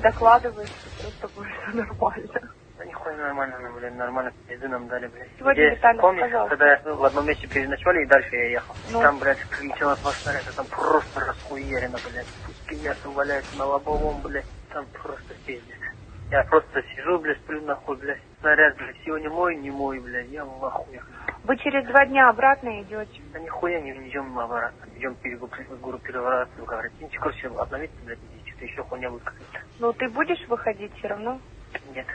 докладываешь, что с тобой все нормально. Да нихуя нормально, ну, блин, нормально пизды нам дали, блядь. Сегодня, Где, Виталий, помнишь, пожалуйста. когда я в одном месте переночевали и дальше я ехал? Ну. Там, блядь, прилетело два снаряда, там просто расхуерено, блядь. Куски мяса валяются на лобовом, блядь. Там просто пиздец. Я просто сижу, блядь, сплю нахуй, блядь. Снаряд, блядь, сегодня мой, не мой, блядь. Я в ахуе. Вы через два дня обратно идете. Да нихуя не идем обратно. Идем говорить. Ну, короче, обновиться, блядь, и что-то еще хуйня какая-то. Ну, ты будешь выходить все равно? Нет.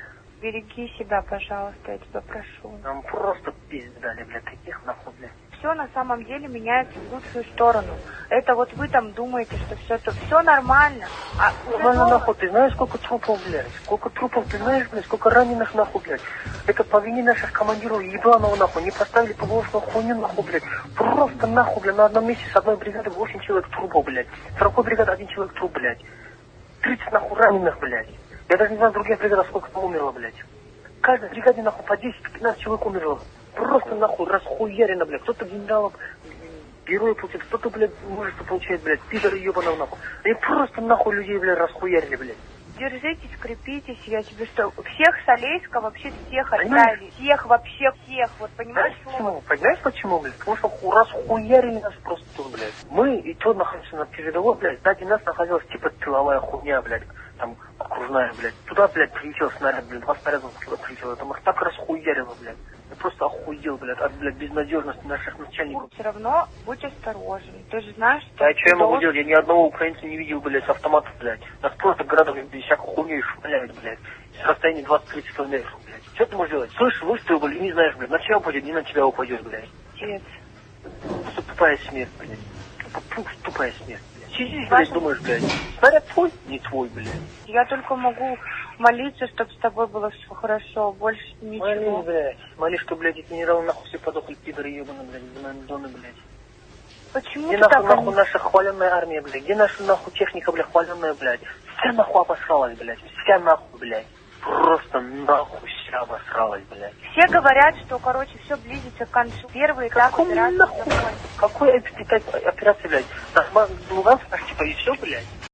Береги себя, пожалуйста, я тебя прошу. Нам просто пиздец дали, блядь, таких нахуй, блядь. Все на самом деле меняется в лучшую сторону. Это вот вы там думаете, что все то все нормально. А Нормально дома- нахуй, ты знаешь, сколько трупов, блядь? Сколько трупов, ты знаешь, блядь, сколько раненых нахуй, блядь? Это по вине наших командиров ебаного нахуй, не поставили погрузку хуйню нахуй, блядь. Просто нахуй, блядь, на одном месте с одной бригады 8 человек трупов, блядь. С другой бригады один человек труп, блядь. 30 нахуй раненых, блядь. Я даже не знаю, других бригадах сколько там умерло, блядь. В каждой бригаде нахуй по 10-15 человек умерло. Просто нахуй расхуярено, блядь. Кто-то генералов герои получает, кто-то, блядь, мужество получает, блядь, пидоры ебаного нахуй. Они просто нахуй людей, блядь, расхуярили, блядь. Держитесь, крепитесь, я тебе что, всех Солейска вообще всех оставили. Всех, вообще всех, вот понимаешь? Знаешь почему? Понимаешь почему, блядь? Потому что ху- расхуярили нас просто блядь. Мы и то находимся на передовой, блядь, сзади нас находилась типа тыловая хуйня, блядь, там окружная, блядь. Туда, блядь, прилетел снаряд, блядь, два снаряда туда прилетело. Это нас так расхуярило, блядь. Я просто охуел, блядь, от, блядь, безнадежности наших начальников. Все равно будь осторожен. Ты же знаешь, что... А что я могу делать? Я ни одного украинца не видел, блядь, с автоматом, блядь. Нас просто градом без всякой хуйней шмаляют, блядь. С расстояния 20-30 километров, блядь. Что ты можешь делать? Слышишь, выстрел, блядь, не знаешь, блядь, на тебя упадет, не на тебя упадет, блядь. Отец. Просто тупая смерть, блядь. Тупо- Тупая смерть, блядь. Сидишь, блядь, думаешь, блядь, снаряд твой? Не твой, блядь. Я только могу молиться, чтобы с тобой было все хорошо, больше ничего. Молись, блядь. Молись, что, блядь, эти генералы нахуй все подохли, пидоры ебаные, блядь, зоны, блядь. Почему Где ты нахуй, так... нахуй наша хваленная армия, блядь? Где наша нахуй техника, блядь, хваленная, блядь? Вся нахуй обосралась, блядь. Вся нахуй, блядь. Просто нахуй вся обосралась, блядь. Все говорят, что, короче, все близится к концу. Первый этап Какой операции нахуй? Какой операция, блядь? Нормально, Луганск, наш, типа, и все, блядь?